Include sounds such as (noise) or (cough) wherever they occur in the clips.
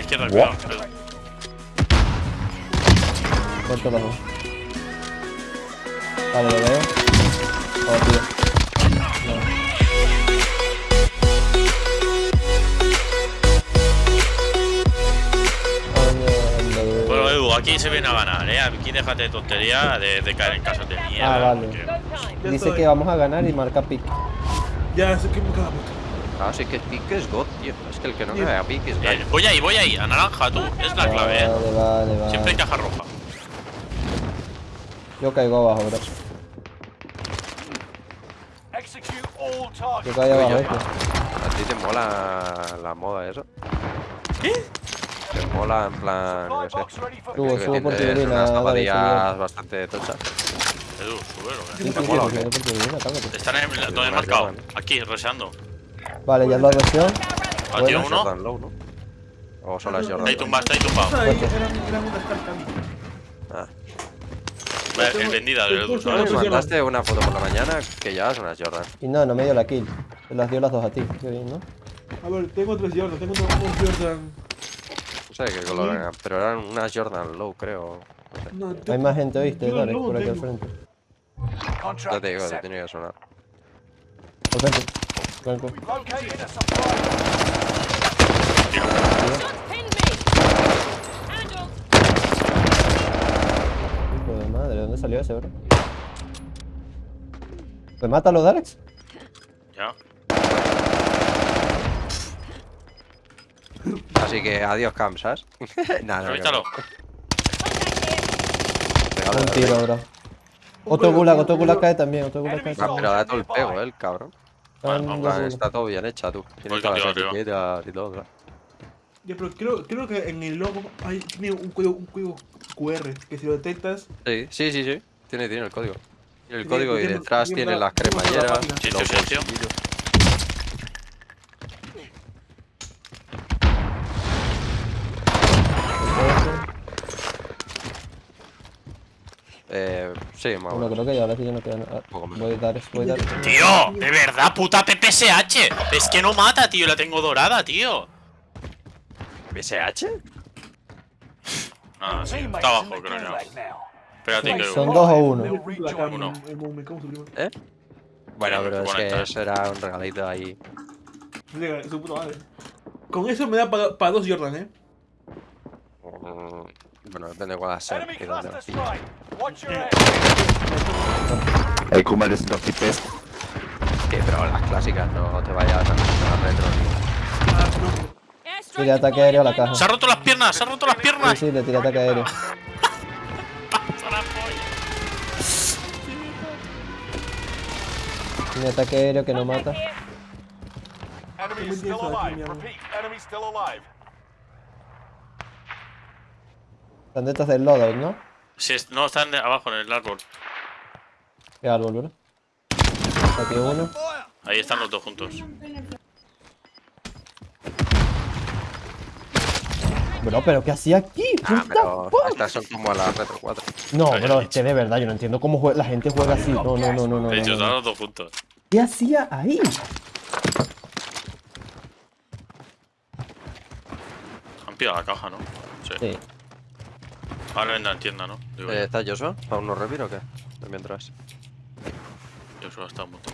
la izquierda, cuidado. cuidado. Muerto los dos. Vale, lo veo. Oh, tío. No. Aquí se viene a ganar, ¿eh? Aquí déjate de tontería de, de caer en casas de mierda. Ah, vale. porque- Dice que vamos a ganar y marca pick. Ya, sé que me. Ah, sí que pique es God, tío. Es que el que no me vea pique es Eh, gallo. voy ahí, voy ahí, a naranja, tú. Es la clave, ¿eh? Vale, vale, vale. Siempre hay caja roja. Yo caigo abajo, bro. Yo caigo abajo, Oye, ¿viste? ¿A ti te mola la moda eso? ¿Qué? Te mola en plan, no sé. Subo, subo por tienes tiburina, unas zapatillas bastante tochas. Edu, sube lo que. sí, sí, mola. Están en donde he marcado. Aquí, reseando. Vale, ya lo reacción. Ah, Bueno, tío, uno. Jordan Low, ¿no? O solo es Jordan Ahí Low. tumbado, está ahí tumbado. Ahí. Ah. Vale, Es vendida ¿sabes? mandaste una foto por la mañana que llevas unas Jordan. Y no, no me dio la kill. Se las dio las dos a ti. Qué bien, ¿no? A ver, tengo tres Jordan, tengo unos Jordan. No sé qué color eran, pero eran unas Jordan Low, creo. No, Hay más gente, ¿viste? Yo Dale, por aquí al frente. Ya te digo, te tiene que sonar. Al frente. Blanco. Hijo de madre, ¿de dónde salió ese, bro? ¿Remátalo, Darex? Ya. Así que adiós, Cam, ¿sabes? (laughs) Nada, no, Un tiro, bro. Otro gulag, otro gulag cae también, otro gulag cae también. pero da todo el pego, eh, el cabrón. En plan, gulag. está todo bien hecha, tú. Tiene todas las etiquetas y todo, claro. Ya, pero creo, creo que en el logo hay, tiene un código, un código QR que si lo detectas. Sí, sí, sí, sí. Tiene, tiene el código. Tiene el código y detrás tiene tiene la- las cremalleras. Sí, sí, sí, sí, más Bueno, creo que ya ahora sí ya no queda nada. Voy a Darex, voy a Darex. Tío, de verdad, puta PPSH. Es que no mata, tío. La tengo dorada, tío. ¿BSH? Ah, sí. Está abajo, creo yo. Espérate que. Son dos o uno. Uno. ¿Eh? Bueno, pero es que eso era un regalito ahí. Llega, su puta madre. Con eso me da para, para dos Jordan, eh. Bueno, depende de cuál sea. y dónde pilles. El Kuma de 100 IPs. Sí, pero las clásicas no te vayas a las retro. Tira ataque aéreo a la caja. Se ha roto las piernas, se ha roto las Sí, piernas. sí, le tiré ataque aéreo. Tiene ataque aéreo que no mata. Enemy still alive. Repeat, enemy still alive. Están detrás del loadout, ¿no? Sí, es- no, están de- abajo en el árbol. Qué árbol, bro. Aquí uno. Ahí están los dos juntos. Bro, pero ¿qué hacía aquí? Ah, pero estas son como las retro 4. No, bro, es que de verdad yo no entiendo cómo la gente juega así. No, no, no, no, no. De hecho, no, están no. los dos juntos. ¿Qué hacía ahí? Han pillado la caja, ¿no? Sí. Sí. Ahora en la tienda, ¿no? Digo, Eh, ¿Está Joshua? ¿Para unos revir o qué? De mientras. yo solo está un montón.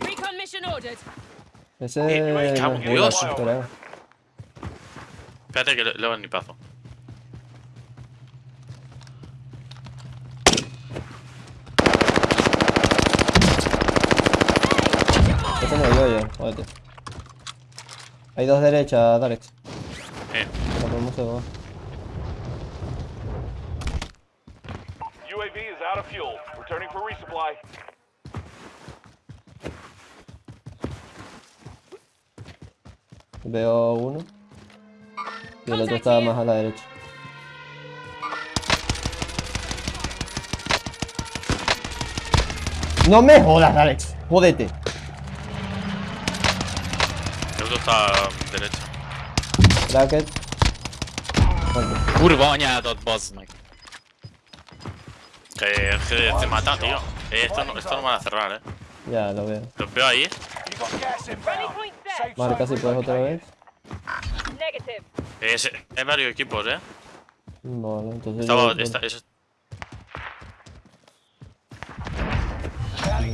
Recon mission ordered. Ese Eh, me cago en es Dios. Espérate que le, le hago ni pazo. Este no yo, yo. Jódete. Hay dos derechas, Darex. Eh, UAV is out of fuel. Returning for resupply. Veo uno. Y el otro está más a la derecha. No me jodas, Alex. Jódete. el otro está a derecha. Bracket. Muerto. Kurva anyádat, bazd meg. Que, que te mata, tío. Eh, esto, no, esto no van a cerrar, eh. Ya, lo veo. Los veo ahí. Marca si puedes otra vez. Negative. Es, hay varios equipos, eh. Vale, entonces. Estaba, yo- esta- es-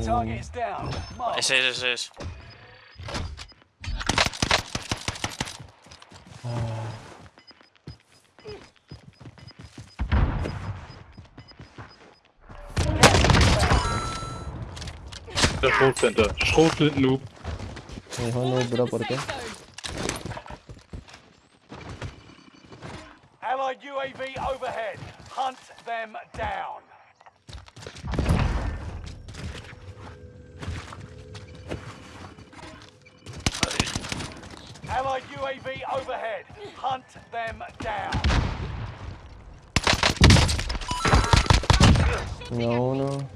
down. Mark. ese es, ese es. De schoolcenter. Schoolcenter noob. Me dijo no, bro, ¿por qué? Safe zone. Allied UAV overhead. Hunt them down. Allied UAV overhead. Hunt them down. No, uno.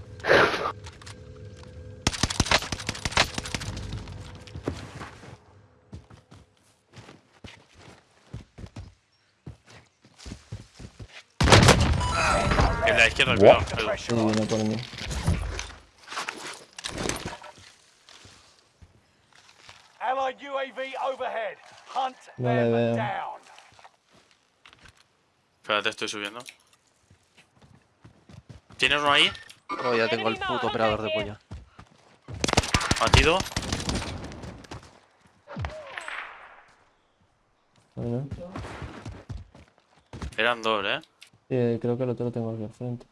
En la izquierda, cuidado. Sí, viene por mí. Allied UAV overhead. Hunt No le them veo. down. Espérate, estoy subiendo. ¿Tienes uno ahí? Oh, ya tengo el puto operador de polla. Batido. Bueno. Eran dos, eh. Sí, creo que el otro lo tengo aquí al frente.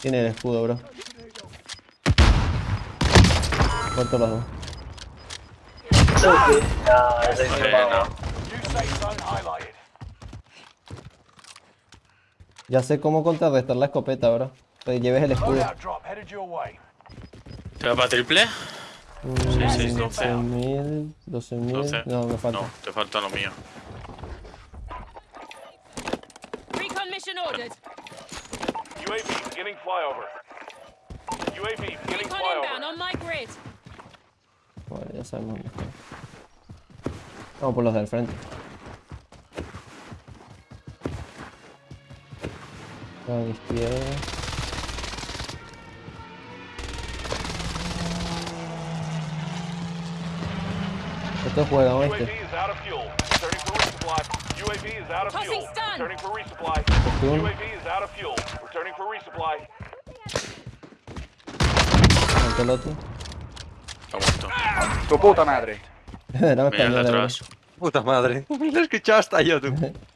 Tiene el escudo, bro. Corto los dos. Bueno. New Ya sé cómo contrarrestar la escopeta, bro. Que lleves el escudo. ¿Te va para triple? Mm, 6, 12. 12.000, 12.000. 12. No, me falta. No, te falta lo mío. Recon mission ordered. UAV beginning flyover. UAV beginning Recon inbound flyover. on my grid. Vale, ya sabemos. Vamos por los del frente. A la izquierda. Estos juegan, UAV ¿oíste? is out of fuel. Returning for resupply. UAV is out of fuel. stun. Returning for resupply. UAV is out of fuel. Returning for resupply. Ante el otro. Está muerto. Tu puta madre. Mira de español, bro. atrás. Puta madre. (laughs) Lo he escuchado hasta yo, tú. (laughs)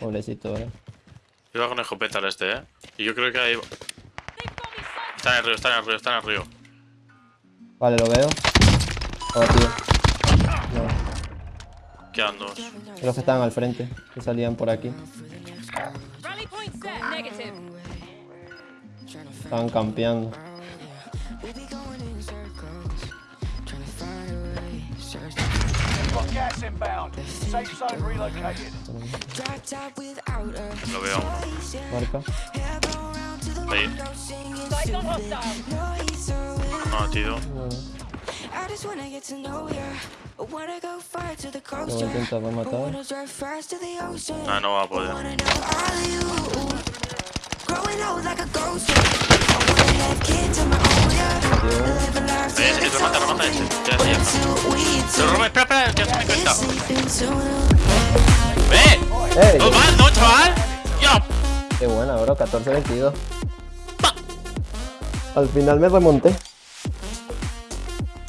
Pobrecito, bro. Iba con escopeta al este, eh. Y yo creo que ahí. Está en el río, está en el río, está en el río. Vale, lo veo. Abatido. No, Quedan dos. los que estaban al frente, que salían por aquí. Estaban campeando. Got inbound. Safe zone relocated. Lo veo. Marca. Ahí. No, tío. Lo intentaba matar. Ah, no va a poder. Wanna know all of you. Growing old like a ghost. I wanna have kids of my own, yeah. Live a life ese, remata, remata ese. Ya, ya está. till we Pero Robert, espera, espera, que se me. ¡No mal, no, chaval! ¡Ya! Qué buena, bro. 14-22. Al final me remonté.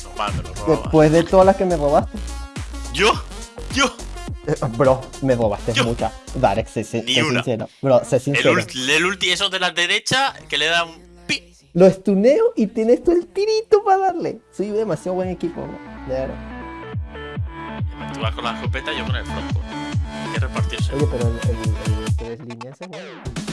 No mal, me lo robaba. Después de todas las que me robaste. ¿Yo? ¿Yo? Eh, Bro, me robaste Yo- muchas. Darek, sé, sé- sincero. Bro, sé El, sincero. ulti, el ulti, esos de la derecha, que le da un. Lo estuneo y tienes tú el tirito para darle. Soy demasiado buen equipo, bro. De verdad. Tú vas con la escopeta y yo con el frontpo. Hay que repartirse. Oye, pero el, el, el tres líneas es bueno.